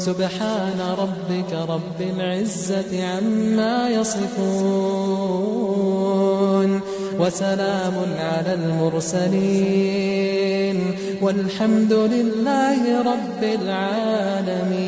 سبحان ربك رب العزة عما يصفون وسلام على المرسلين والحمد لله رب العالمين